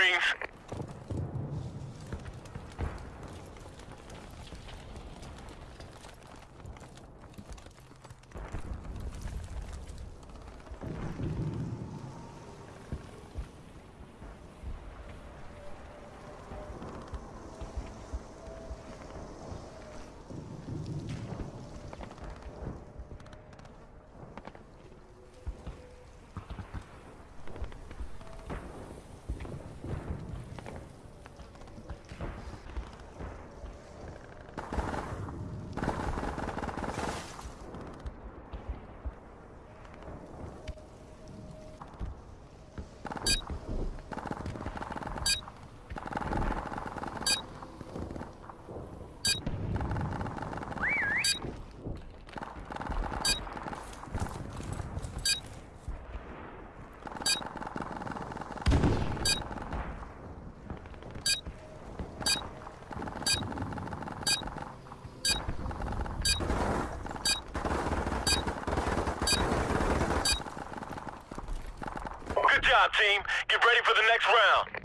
do Team. Get ready for the next round.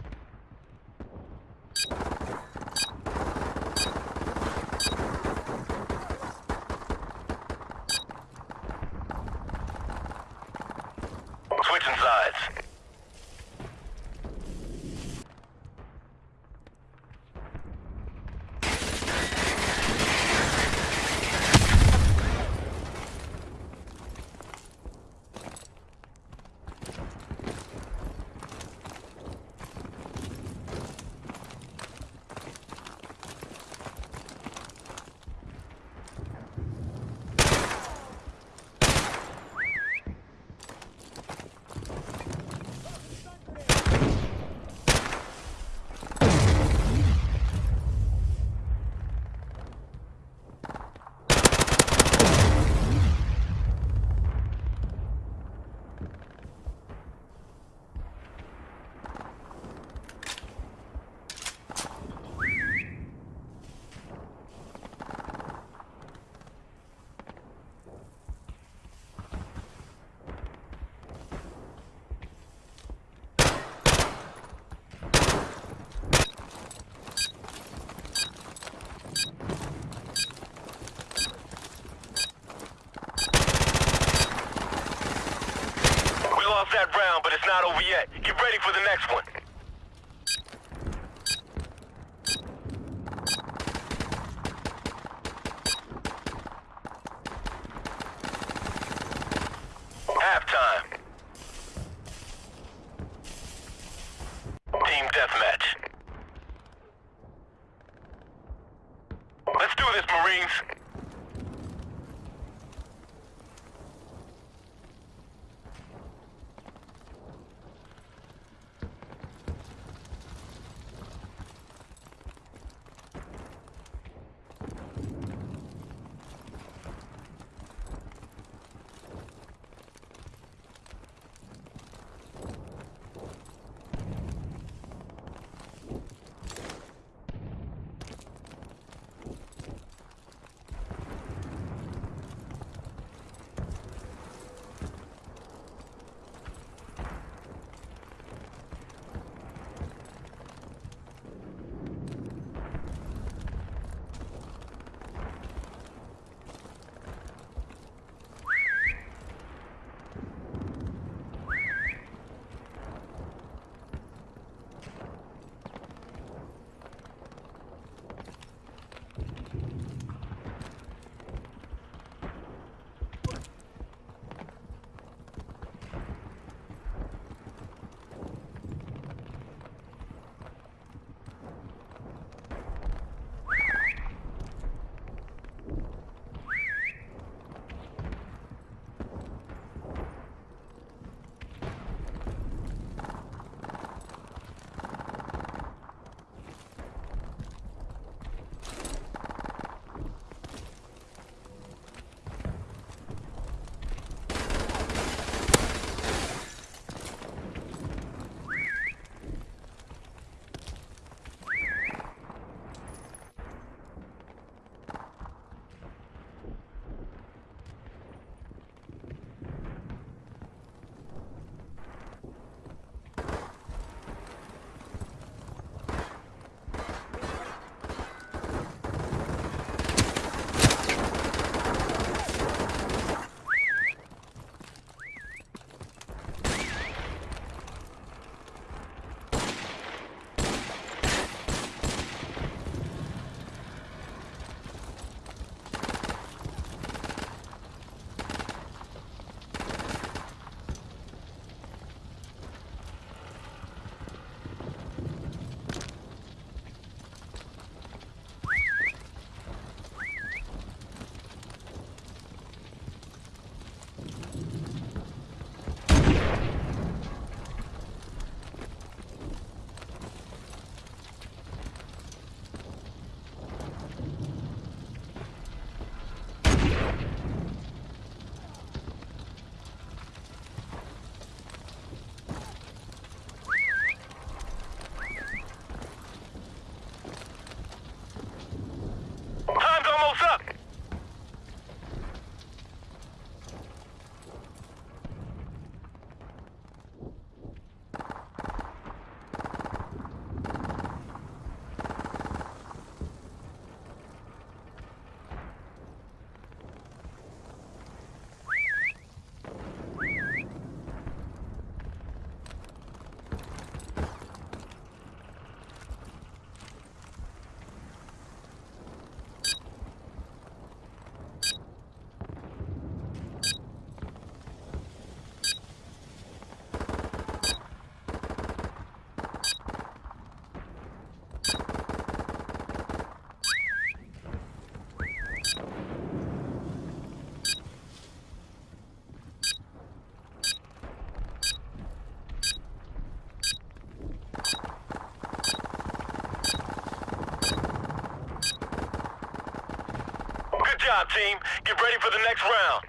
Team. Get ready for the next round.